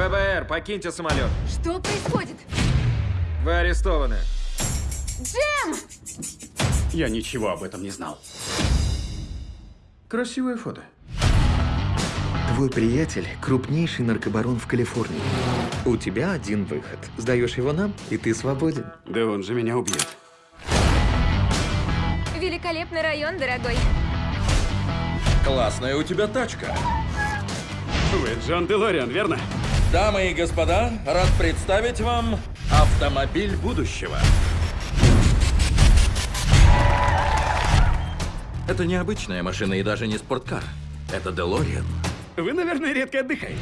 ФБР, покиньте самолет. Что происходит? Вы арестованы. Джем! Я ничего об этом не знал. Красивое фото. Твой приятель – крупнейший наркобарон в Калифорнии. У тебя один выход. Сдаешь его нам, и ты свободен. Да он же меня убьет. Великолепный район, дорогой. Классная у тебя тачка. Вы Джон Делориан, верно? Дамы и господа, рад представить вам автомобиль будущего. Это необычная машина и даже не спорткар. Это Делориан. Вы, наверное, редко отдыхаете.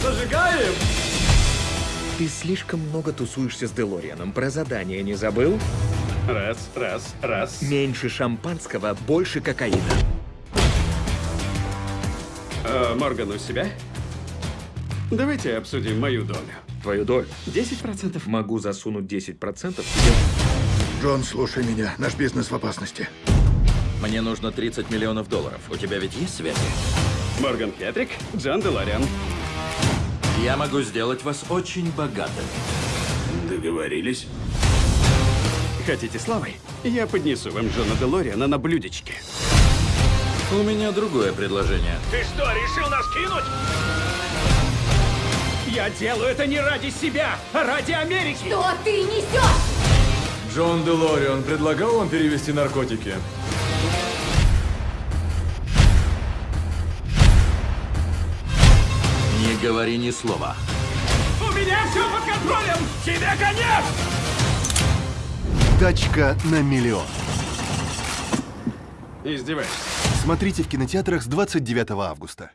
Зажигаем! Ты слишком много тусуешься с Делорианом. Про задание не забыл? Раз, раз, раз. Меньше шампанского, больше кокаина. А, Морган у себя? Давайте обсудим мою долю. Твою долю. 10%. Могу засунуть 10% себе. Джон, слушай меня. Наш бизнес в опасности. Мне нужно 30 миллионов долларов. У тебя ведь есть связи? Морган Хетрик, Джон Делориан. Я могу сделать вас очень богатым. Договорились. Хотите славы? Я поднесу вам Джона Делориана на блюдечке. У меня другое предложение. Ты что, решил нас кинуть? Я делаю это не ради себя, а ради Америки! Что ты несешь? Джон Делориан предлагал вам перевести наркотики? Не говори ни слова. У меня все под контролем! Тебе конец! Тачка на миллион. Издеваешься. Смотрите в кинотеатрах с 29 августа.